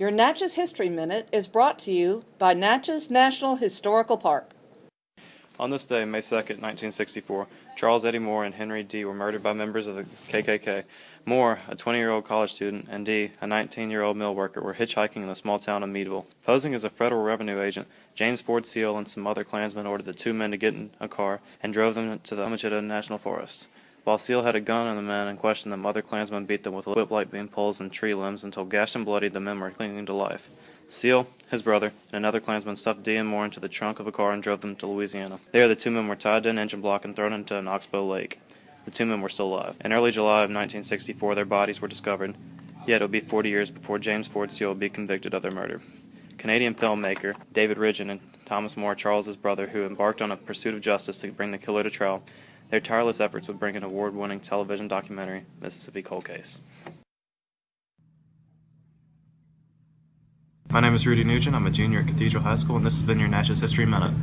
Your Natchez History Minute is brought to you by Natchez National Historical Park. On this day, May 2nd, 1964, Charles Eddie Moore and Henry Dee were murdered by members of the KKK. Moore, a 20-year-old college student, and Dee, a 19-year-old mill worker, were hitchhiking in the small town of Meadville. Posing as a federal revenue agent, James Ford Seale and some other Klansmen ordered the two men to get in a car and drove them to the Homochitto National Forest. Seale had a gun on the men and questioned them, other Klansmen beat them with whip-like bean poles and tree limbs until gashed and bloodied the men were clinging to life. Seale, his brother, and another Klansman stuffed Dee and Moore into the trunk of a car and drove them to Louisiana. There, the two men were tied to an engine block and thrown into an oxbow lake. The two men were still alive. In early July of 1964, their bodies were discovered, yet it would be 40 years before James Ford Seale would be convicted of their murder. Canadian filmmaker David Ridgen and Thomas Moore, Charles's brother, who embarked on a pursuit of justice to bring the killer to trial, their tireless efforts would bring an award-winning television documentary, Mississippi Cold Case. My name is Rudy Nugent. I'm a junior at Cathedral High School, and this has been your Natchez History Minute.